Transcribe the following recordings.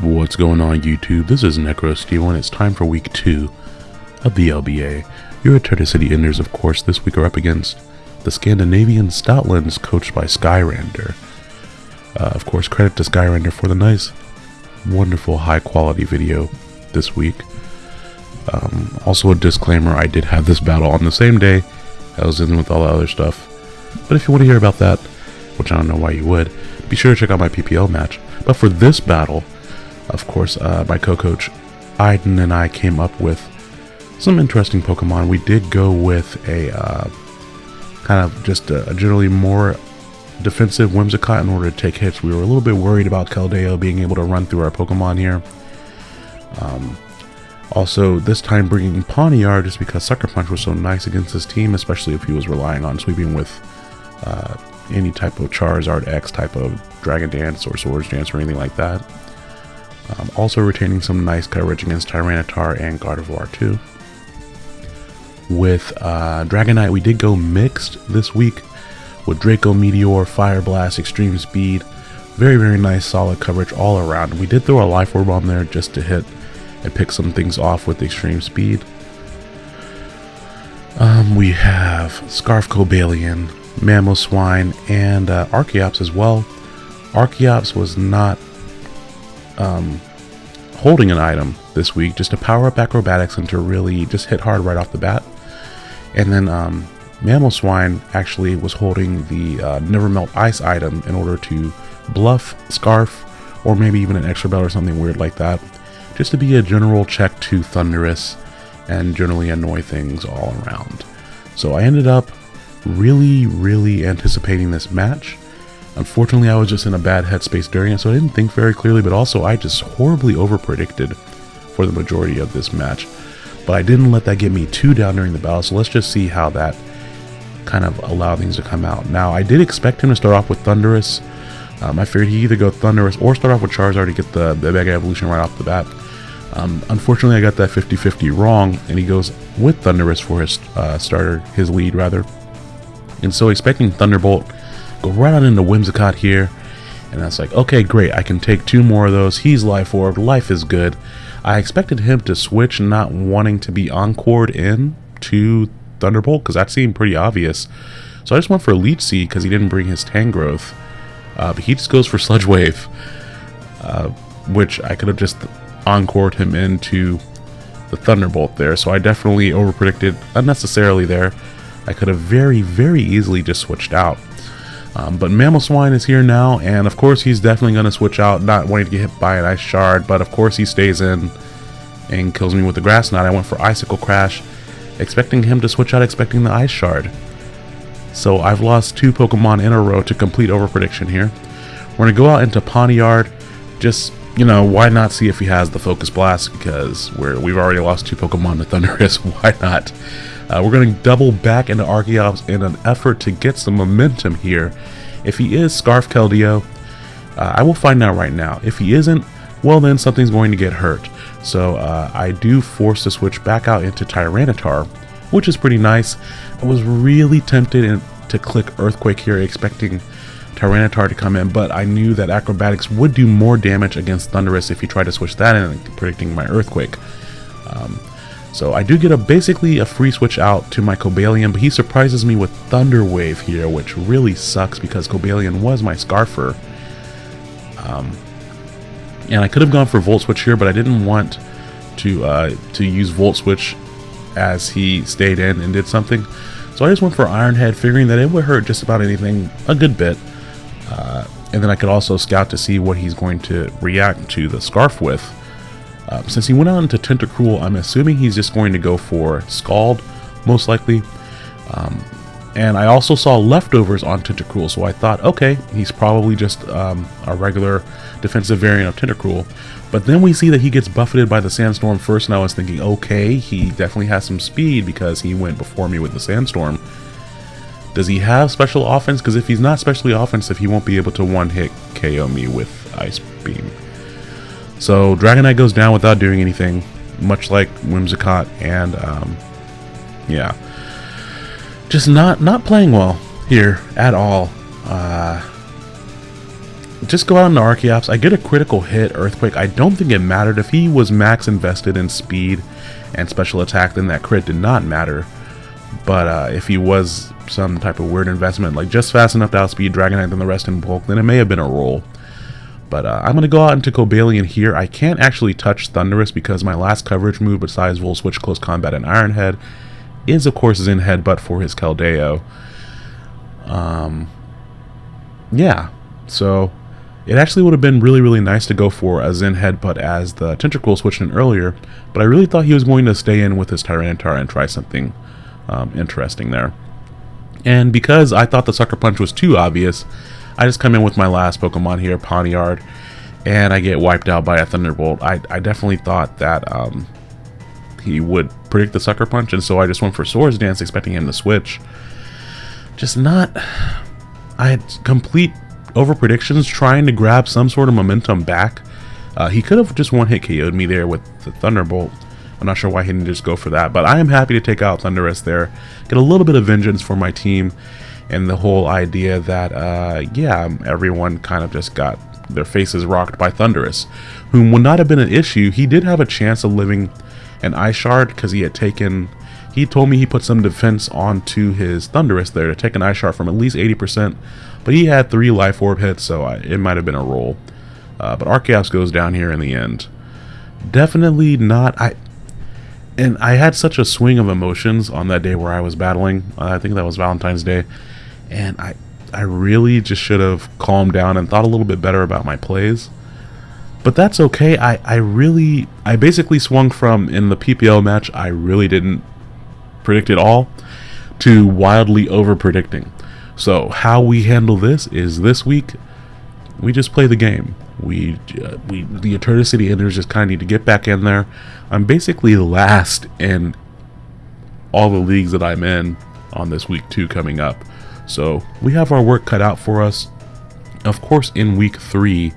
What's going on YouTube? This is NecroSteel and it's time for week 2 of the LBA. Your Eterna City Enders of course this week are up against the Scandinavian Stoutlands coached by Skyrander. Uh, of course credit to Skyrander for the nice, wonderful high quality video this week. Um, also a disclaimer, I did have this battle on the same day I was in with all the other stuff. But if you want to hear about that, which I don't know why you would, be sure to check out my PPL match. But for this battle, of course, uh, my co-coach Aiden and I came up with some interesting Pokemon. We did go with a uh, kind of just a, a, generally more defensive Whimsicott in order to take hits. We were a little bit worried about Keldeo being able to run through our Pokemon here. Um, also, this time bringing Pawniard just because Sucker Punch was so nice against this team, especially if he was relying on sweeping with uh, any type of Charizard X type of Dragon Dance or Swords Dance or anything like that. Um, also retaining some nice coverage against Tyranitar and Gardevoir too. With uh, Dragonite, we did go mixed this week with Draco Meteor, Fire Blast, Extreme Speed. Very, very nice, solid coverage all around. We did throw a Life Orb on there just to hit and pick some things off with Extreme Speed. Um, we have Scarf Cobalion, Mamoswine, and uh, Archeops as well. Archeops was not um, holding an item this week, just to power up acrobatics and to really just hit hard right off the bat. And then um, Swine actually was holding the uh, Never Melt Ice item in order to bluff Scarf or maybe even an Expert Belt or something weird like that, just to be a general check to Thundurus and generally annoy things all around. So I ended up really, really anticipating this match. Unfortunately, I was just in a bad headspace during it, so I didn't think very clearly, but also I just horribly overpredicted for the majority of this match. But I didn't let that get me too down during the battle, so let's just see how that kind of allowed things to come out. Now, I did expect him to start off with Thundurus. Um, I figured he'd either go Thundurus or start off with Charizard to get the, the Mega Evolution right off the bat. Um, unfortunately, I got that 50-50 wrong, and he goes with Thundurus for his uh, starter, his lead rather. And so expecting Thunderbolt Go right on into Whimsicott here. And that's like, okay, great. I can take two more of those. He's Life Orb. Life is good. I expected him to switch not wanting to be Encored in to Thunderbolt because that seemed pretty obvious. So I just went for Leech Seed because he didn't bring his Tangrowth. Uh, but he just goes for Sludge Wave. Uh, which I could have just Encored him into the Thunderbolt there. So I definitely overpredicted unnecessarily there. I could have very, very easily just switched out. Um, but Swine is here now, and of course he's definitely going to switch out, not wanting to get hit by an Ice Shard, but of course he stays in and kills me with the Grass Knot. I went for Icicle Crash, expecting him to switch out, expecting the Ice Shard. So I've lost two Pokemon in a row to complete over prediction here. We're going to go out into Pawniard, just, you know, why not see if he has the Focus Blast, because we're, we've already lost two Pokemon to Thundurus, why not? Uh, we're going to double back into Archeops in an effort to get some momentum here. If he is Scarf Keldeo, uh, I will find out right now. If he isn't, well then something's going to get hurt. So uh, I do force the switch back out into Tyranitar, which is pretty nice. I was really tempted in, to click Earthquake here, expecting Tyranitar to come in, but I knew that Acrobatics would do more damage against Thundurus if he tried to switch that in, predicting my Earthquake. Um, so I do get a basically a free switch out to my Cobalion, but he surprises me with Thunder Wave here, which really sucks because Cobalion was my Scarfer. Um, and I could have gone for Volt Switch here, but I didn't want to uh, to use Volt Switch as he stayed in and did something. So I just went for Iron Head, figuring that it would hurt just about anything a good bit. Uh, and then I could also scout to see what he's going to react to the Scarf with. Um, since he went on to Tentacruel, I'm assuming he's just going to go for Scald, most likely. Um, and I also saw leftovers on Tentacruel, so I thought, okay, he's probably just um, a regular defensive variant of Tentacruel. But then we see that he gets buffeted by the Sandstorm first, and I was thinking, okay, he definitely has some speed because he went before me with the Sandstorm. Does he have special offense? Because if he's not specially offensive, he won't be able to one-hit KO me with Ice Beam. So Dragonite goes down without doing anything, much like Whimsicott, and um, yeah, just not not playing well here at all. Uh, just go out into Archeops. I get a critical hit, Earthquake. I don't think it mattered. If he was max invested in speed and special attack, then that crit did not matter. But uh, if he was some type of weird investment, like just fast enough to outspeed Dragonite and the rest in bulk, then it may have been a roll. But uh, I'm going to go out into Cobalion here. I can't actually touch Thundurus because my last coverage move besides Volt Switch Close Combat and Iron Head is of course Zen Headbutt for his Keldeo. Um, yeah, so it actually would have been really, really nice to go for a Zen Headbutt as the Tentacruel switched in earlier, but I really thought he was going to stay in with his Tyranitar and try something um, interesting there. And because I thought the Sucker Punch was too obvious, I just come in with my last Pokemon here, Pawniard, and I get wiped out by a Thunderbolt. I, I definitely thought that um, he would predict the Sucker Punch, and so I just went for Swords Dance, expecting him to switch. Just not... I had complete over predictions, trying to grab some sort of momentum back. Uh, he could have just one-hit KO'd me there with the Thunderbolt. I'm not sure why he didn't just go for that, but I am happy to take out Thundurus there, get a little bit of vengeance for my team, and the whole idea that, uh, yeah, everyone kind of just got their faces rocked by Thundurus, whom would not have been an issue. He did have a chance of living an Ice Shard because he had taken, he told me he put some defense onto his Thundurus there to take an Ice Shard from at least 80%, but he had three Life Orb hits, so I, it might have been a roll. Uh, but Archeops goes down here in the end. Definitely not, I, and I had such a swing of emotions on that day where I was battling. Uh, I think that was Valentine's Day and I I really just should have calmed down and thought a little bit better about my plays. But that's okay. I, I really I basically swung from in the PPL match I really didn't predict it all to wildly over predicting. So how we handle this is this week we just play the game. We uh, we the Eternity City Enders just kind of need to get back in there. I'm basically last in all the leagues that I'm in on this week two coming up. So we have our work cut out for us. Of course, in week three,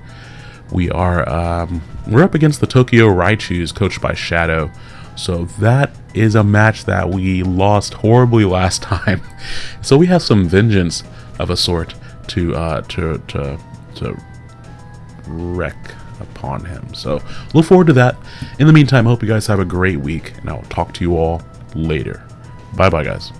we are um, we're up against the Tokyo Raichus, coached by Shadow. So that is a match that we lost horribly last time. so we have some vengeance of a sort to uh, to to to wreck upon him. So look forward to that. In the meantime, I hope you guys have a great week, and I'll talk to you all later. Bye bye, guys.